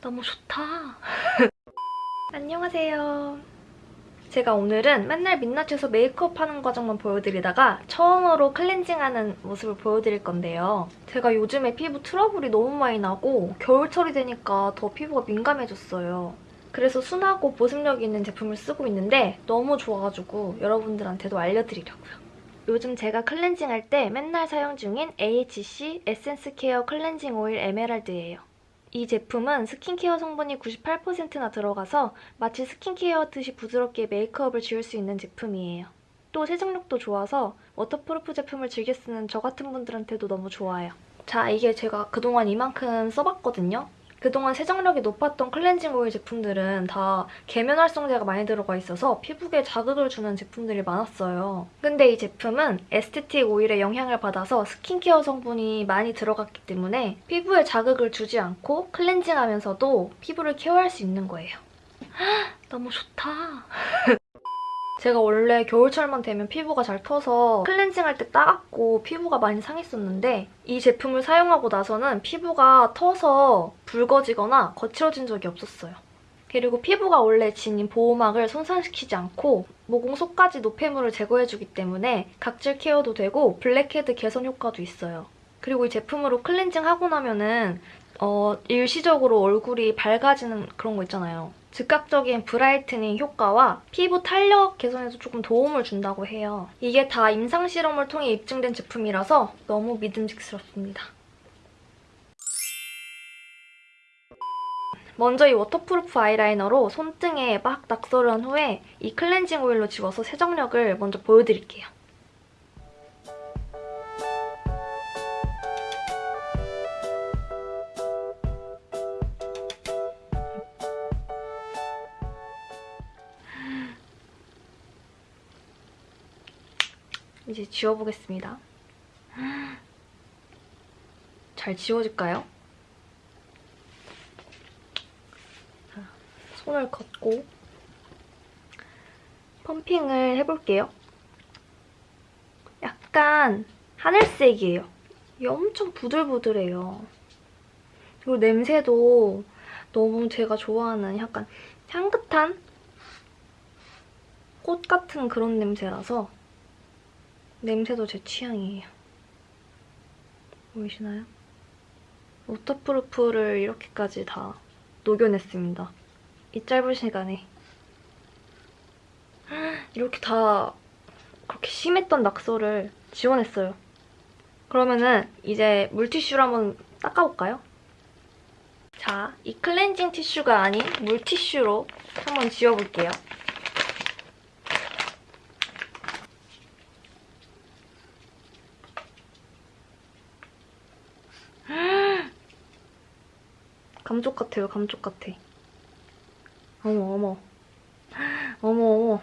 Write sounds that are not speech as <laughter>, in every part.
너무 좋다. <laughs> 안녕하세요. 제가 오늘은 맨날 민낯에서 메이크업 하는 과정만 보여드리다가 처음으로 클렌징하는 모습을 보여드릴 건데요. 제가 요즘에 피부 트러블이 너무 많이 나고 겨울철이 되니까 더 피부가 민감해졌어요. 그래서 순하고 보습력 있는 제품을 쓰고 있는데 너무 좋아가지고 여러분들한테도 알려드리려고요. 요즘 제가 클렌징할 때 맨날 사용 중인 AHC 에센스 케어 클렌징 오일 에메랄드예요. 이 제품은 스킨케어 성분이 98%나 들어가서 마치 스킨케어하듯이 부드럽게 메이크업을 지울 수 있는 제품이에요. 또 세정력도 좋아서 waterproof 제품을 즐겨 쓰는 저 같은 분들한테도 너무 좋아요. 자, 이게 제가 그동안 이만큼 써봤거든요. 그동안 세정력이 높았던 클렌징 오일 제품들은 다 계면 활성제가 많이 들어가 있어서 피부에 자극을 주는 제품들이 많았어요. 근데 이 제품은 에스테틱 오일의 영향을 받아서 스킨케어 성분이 많이 들어갔기 때문에 피부에 자극을 주지 않고 클렌징하면서도 피부를 케어할 수 있는 거예요. <gasps> 너무 좋다. <laughs> 제가 원래 겨울철만 되면 피부가 잘 터서 클렌징할 때 따갑고 피부가 많이 상했었는데 이 제품을 사용하고 나서는 피부가 터서 붉어지거나 거칠어진 적이 없었어요. 그리고 피부가 원래 지닌 보호막을 손상시키지 않고 모공 속까지 노폐물을 제거해주기 때문에 각질 케어도 되고 블랙헤드 개선 효과도 있어요. 그리고 이 제품으로 클렌징하고 나면은 어, 일시적으로 얼굴이 밝아지는 그런 거 있잖아요. 즉각적인 brightening 효과와 피부 탄력 개선에도 조금 도움을 준다고 해요. 이게 다 임상 실험을 통해 입증된 제품이라서 너무 믿음직스럽습니다. 먼저 이 waterproof 아이라이너로 손등에 막 낙서를 한 후에 이 클렌징 오일로 지워서 세정력을 먼저 보여드릴게요. 이제 지워보겠습니다. 잘 지워질까요? 자, 손을 걷고 펌핑을 해볼게요. 약간 하늘색이에요. 엄청 부들부들해요. 그리고 냄새도 너무 제가 좋아하는 약간 향긋한 꽃 같은 그런 냄새라서 냄새도 제 취향이에요. 보이시나요? waterproof를 이렇게까지 다 녹여냈습니다. 이 짧은 시간에. <gasps> 이렇게 다 그렇게 심했던 낙서를 지워냈어요. 그러면은 이제 물티슈로 한번 닦아볼까요? 자, 이 클렌징 티슈가 아닌 물티슈로 한번 지워볼게요. 감쪽 같아요, 감쪽 같아. 어머, 어머. 어머, 어머.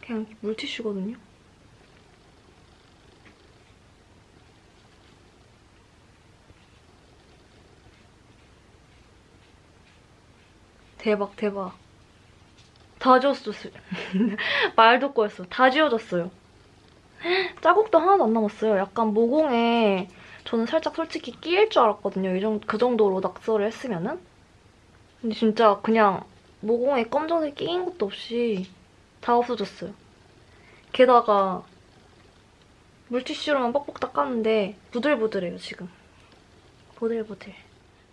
그냥 물티슈거든요? 대박, 대박. 다 지웠어. <laughs> 말도 꼬였어. 다 지워졌어요. 자국도 하나도 안 남았어요. 약간 모공에 저는 살짝 솔직히 끼일 줄 알았거든요. 이 정도, 그 정도로 낙서를 했으면은. 근데 진짜 그냥 모공에 검정색 끼인 것도 없이 다 없어졌어요. 게다가 물티슈로만 뻑뻑 닦았는데 부들부들해요, 지금. 보들보들.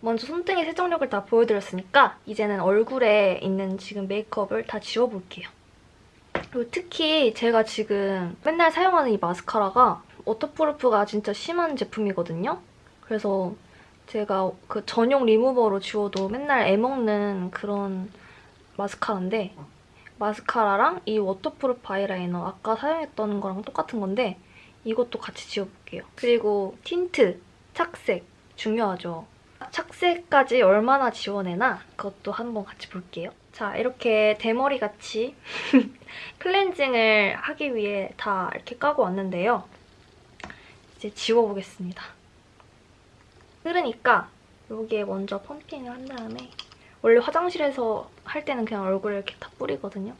먼저 손등에 세정력을 다 보여드렸으니까 이제는 얼굴에 있는 지금 메이크업을 다 지워볼게요. 그리고 특히 제가 지금 맨날 사용하는 이 마스카라가 waterproof가 진짜 심한 제품이거든요. 그래서 제가 그 전용 리무버로 지워도 맨날 애먹는 그런 마스카라인데 마스카라랑 이 waterproof 아이라이너 아까 사용했던 거랑 똑같은 건데 이것도 같이 지워볼게요. 그리고 틴트, 착색 중요하죠. 착색까지 얼마나 지워내나 그것도 한번 같이 볼게요. 자, 이렇게 대머리같이 <laughs> 클렌징을 하기 위해 다 이렇게 까고 왔는데요. 이제 지워보겠습니다. 흐르니까 여기에 먼저 펌핑을 한 다음에 원래 화장실에서 할 때는 그냥 얼굴에 이렇게 다 뿌리거든요.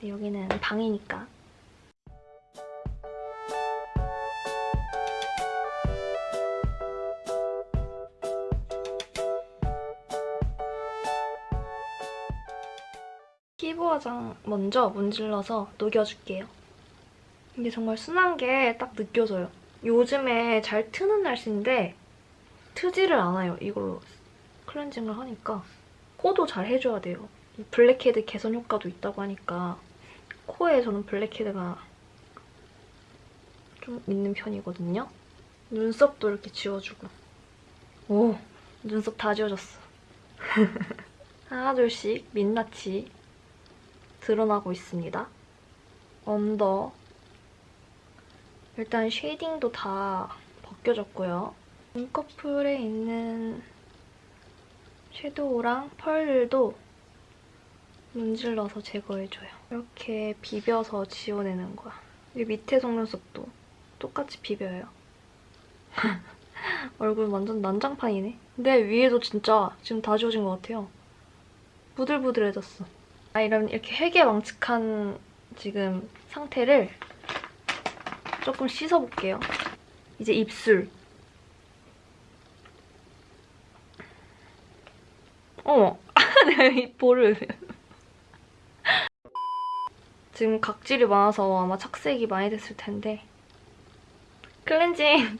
근데 여기는 방이니까 피부 화장 먼저 문질러서 녹여줄게요. 이게 정말 순한 게 딱 느껴져요. 요즘에 잘 트는 날씨인데 트지를 않아요. 이걸로 클렌징을 하니까. 코도 잘 해줘야 돼요. 이 블랙헤드 개선 효과도 있다고 하니까 코에 저는 블랙헤드가 좀 있는 편이거든요. 눈썹도 이렇게 지워주고. 오, 눈썹 다 지워졌어. <laughs> 하나 둘씩 민낯이 드러나고 있습니다. under. 일단 쉐이딩도 다 벗겨졌고요. 눈꺼풀에 있는 섀도우랑 펄들도 문질러서 제거해줘요. 이렇게 비벼서 지워내는 거야. 이 밑에 속눈썹도 똑같이 비벼요. <laughs> 얼굴 완전 난장판이네. 근데 위에도 진짜 지금 다 지워진 것 같아요. 부들부들해졌어. 아, 이런 이렇게 회개망측한 지금 상태를 조금 씻어볼게요. 이제 입술. 어머, <laughs> 내 입볼을. <laughs> 지금 각질이 많아서 아마 착색이 많이 됐을 텐데 클렌징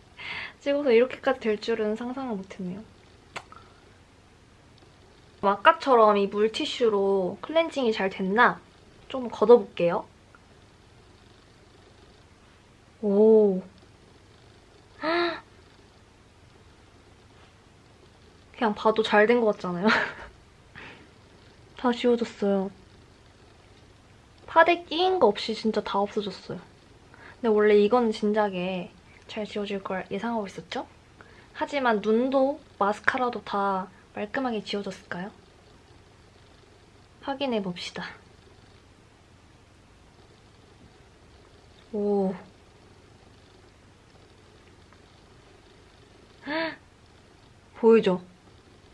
<laughs> 찍어서 이렇게까지 될 줄은 상상을 못했네요. 아까처럼 이 물티슈로 클렌징이 잘 됐나? 좀 걷어볼게요. 오. <gasps> 그냥 봐도 잘 된 것 같잖아요. <laughs> 다 지워졌어요. 파데 끼인 거 없이 진짜 다 없어졌어요. 근데 원래 이건 진작에 잘 지워질 걸 예상하고 있었죠? 하지만 눈도 마스카라도 다 말끔하게 지워졌을까요? 확인해 봅시다. 오. 보이죠?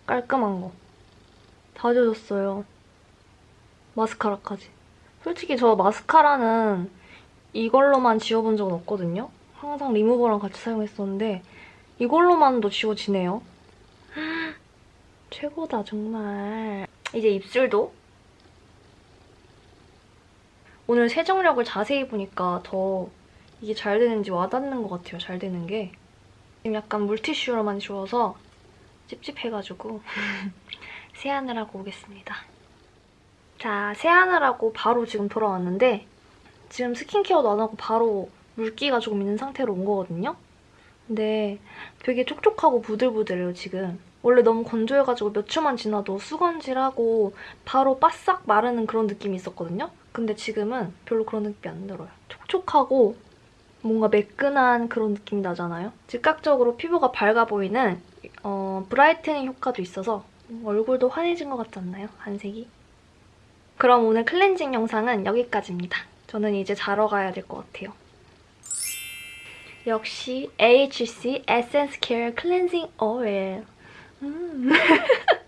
깔끔한 거. 다 지워졌어요. 마스카라까지. 솔직히 저 마스카라는 이걸로만 지워본 적은 없거든요? 항상 리무버랑 같이 사용했었는데 이걸로만도 지워지네요. 최고다 정말. 이제 입술도 오늘 세정력을 자세히 보니까 더 이게 잘 되는지 와닿는 것 같아요. 잘 되는 게. 지금 약간 물티슈로만 지워서 찝찝해가지고 <laughs> 세안을 하고 오겠습니다. 자, 세안을 하고 바로 지금 돌아왔는데 지금 스킨케어도 안 하고 바로 물기가 조금 있는 상태로 온 거거든요? 근데 되게 촉촉하고 부들부들해요, 지금. 원래 너무 건조해가지고 몇 초만 지나도 수건질하고 바로 바싹 마르는 그런 느낌이 있었거든요? 근데 지금은 별로 그런 느낌이 안 들어요. 촉촉하고 뭔가 매끈한 그런 느낌이 나잖아요? 즉각적으로 피부가 밝아 보이는 어, brightening 효과도 있어서 얼굴도 환해진 것 같지 않나요? 안색이? 그럼 오늘 클렌징 영상은 여기까지입니다. 저는 이제 자러 가야 될 것 같아요. 역시 AHC 에센스 케어 클렌징 오일. mm. <laughs>